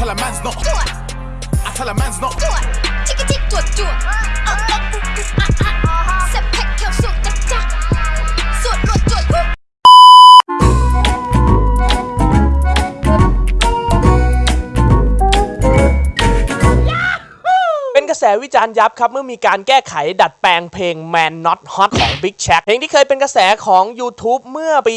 tell a man's not. I tell a man's not. จิกจิกจวดจวดเออเอ แสวิจารณ์ยับครับเมื่อมีการแก้ไขดัดแปลงเพลง Man Not Hot ของ Big c h a c k เพลงที่เคยเป็นกระแสของ YouTube เมื่อปี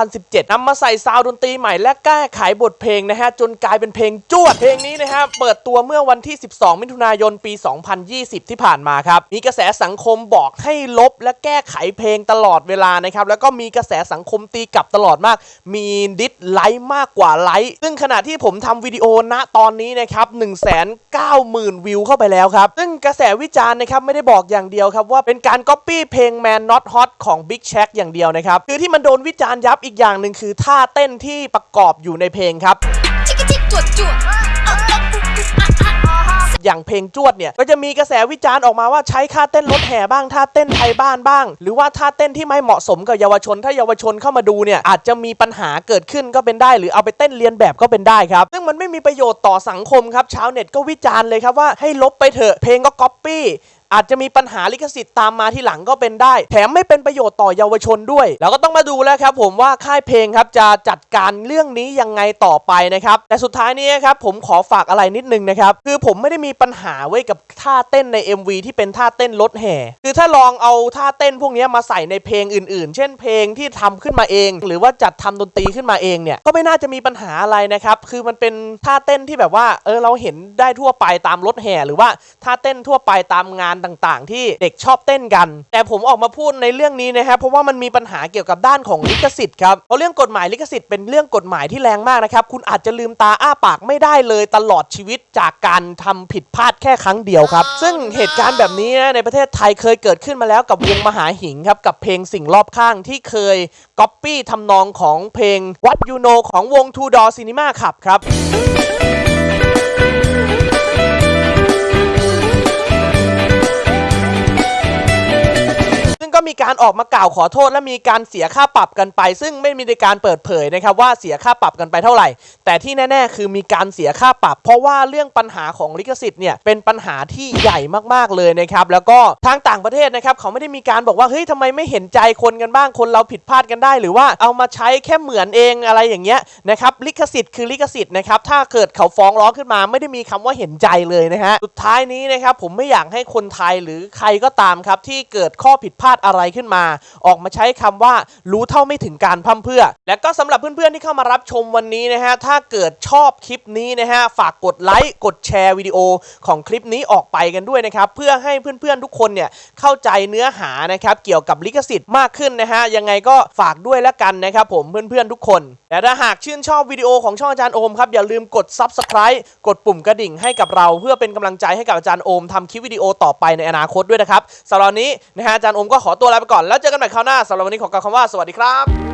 2017นำมาใส่ sound ดนตรีใหม่และแก้ไขบทเพลงนะฮะ จนกลายเป็นเพลงจวด เพลงนี้นะฮะ เปิดตัวเมื่อวันที่ 12 มิถุนายนปี 2020 ที่ผ่านมาครับ มีกระแสสังคมบอกให้ลบและแก้ไขเพลงตลอดเวลานะครับ แล้วก็มีกระแสสังคมตีกลับตลอดมาก มี dislike มากกว่าไลค์ซึ่งขณะที่ผมทำวิดีโอณตอนนี้นะครับ1 9 0 0 0 0วิวเข้าไปแล้วครับซึ่งกระแสวิจารณ์นะครับไม่ได้บอกอย่างเดียวครับว่าเป็นการก๊อปปี้เพลง Man Not Hot ของ Big Shaq อย่างเดียวนะครับ คือที่มันโดนวิจารณ์ยับอีกอย่างหนึ่งคือท่าเต้นที่ประกอบอยู่ในเพลงครับ อย่างเพลงจวดเนี่ยก็จะมีกระแสวิจารณ์ออกมาว่าใช้ท่าเต้นรถแห่บ้างท่าเต้นไทยบ้านบ้าง หรือว่าท่าเต้นที่ไม่เหมาะสมกับเยาวชน ถ้าเยาวชนเข้ามาดูเนี่ยอาจจะมีปัญหาเกิดขึ้นก็เป็นได้ หรือเอาไปเต้นเรียนแบบก็เป็นได้ครับ ซึ่งมันไม่มีประโยชน์ต่อสังคมครับชาวเน็ตก็วิจารณ์เลยครับว่าให้ลบไปเถอะเพลงก็ก๊อปปี้ อาจจะมีปัญหาลิขสิทธิ์ตามมาที่หลังก็เป็นได้ แถมไม่เป็นประโยชน์ต่อเยาวชนด้วย แล้วก็ต้องมาดูแล้วครับผมว่าค่ายเพลงครับจะจัดการเรื่องนี้ยังไงต่อไปนะครับ แต่สุดท้ายนี้ครับผมขอฝากอะไรนิดนึงนะครับ คือผมไม่ได้มีปัญหาไว้กับท่าเต้นใน MV ที่เป็นท่าเต้นรถแห่ คือถ้าลองเอาท่าเต้นพวกนี้มาใส่ในเพลงอื่น ๆ เช่นเพลงที่ทำขึ้นมาเอง หรือว่าจัดทำดนตรีขึ้นมาเองเนี่ย ก็ไม่น่าจะมีปัญหาอะไรนะครับ คือมันเป็นท่าเต้นที่แบบว่า เออ เราเห็นได้ทั่วไปตามรถแห่ หรือว่าท่าเต้นทั่วไปตามงานต่างๆ ที่เด็กชอบเต้นกัน แต่ผมออกมาพูดในเรื่องนี้นะครับเพราะว่ามันมีปัญหาเกี่ยวกับด้านของลิขสิทธิ์ครับเพราะเรื่องกฎหมายลิขสิทธิ์เป็นเรื่องกฎหมายที่แรงมากนะครับคุณอาจจะลืมตาอ้าปากไม่ได้เลยตลอดชีวิตจากการทำผิดพลาดแค่ครั้งเดียวครับ ซึ่งเหตุการณ์แบบนี้ในประเทศไทยเคยเกิดขึ้นมาแล้วกับวงมหาหิงครับกับเพลงสิ่งรอบข้างที่เคยก๊อปปี้ทำนองของเพลง What You Know ของวง Two Door Cinema ขับครับ มีการออกมากล่าวขอโทษ และมีการเสียค่าปรับกันไป ซึ่งไม่มีในการเปิดเผยนะครับว่าเสียค่าปรับกันไปเท่าไหร่ แต่ที่แน่ ๆ คือมีการเสียค่าปรับ เพราะว่าเรื่องปัญหาของลิขสิทธิ์เนี่ยเป็นปัญหาที่ใหญ่มากๆเลยนะครับแล้วก็ทางต่างประเทศนะครับเขาไม่ได้มีการบอกว่าเฮ้ยทำไมไม่เห็นใจคนกันบ้างคนเราผิดพลาดกันได้ หรือว่าเอามาใช้แค่เหมือนเองอะไรอย่างเงี้ยนะครับลิขสิทธิ์คือลิขสิทธิ์นะครับถ้าเกิดเขาฟ้องร้องขึ้นมาไม่ได้มีคำว่าเห็นใจเลยนะฮะสุดท้ายนี้นะครับผมไม่อยากให้คนไทยหรือใครก็ตามครับที่เกิดข้อผิดพลาดอะะไรขึ้นมา ออกมาใช้คำว่ารู้เท่าไม่ถึงการพร่ำเพื่อ และก็สำหรับเพื่อนๆที่เข้ามารับชมวันนี้นะฮะถ้าเกิดชอบคลิปนี้นะฮะฝากกดไลค์กดแชร์วิดีโอของคลิปนี้ออกไปกันด้วยนะครับเพื่อให้เพื่อนๆทุกคนเนี่ยเข้าใจเนื้อหานะครับเกี่ยวกับลิขสิทธิ์มากขึ้นนะฮะยังไงก็ฝากด้วยแล้วกันนะครับผมเพื่อนๆทุกคนแต่ถ้าหากชื่นชอบวิดีโอของช่องอาจารย์โอมครับอย่าลืมกด Subscribe กดปุ่มกระดิ่งให้กับเรา เพื่อเป็นกำลังใจให้กับอาจารย์โอมทำคลิปวิดีโอต่อไปในอนาคตด้วยนะครับสำหรับนนี้นะฮะอาจารย์โอมก็ขอตัวลาไปก่อนแล้วเจอกันใหม่คราวหน้าสำหรับวันนี้ขอกล่าวคำว่าสวัสดีครับ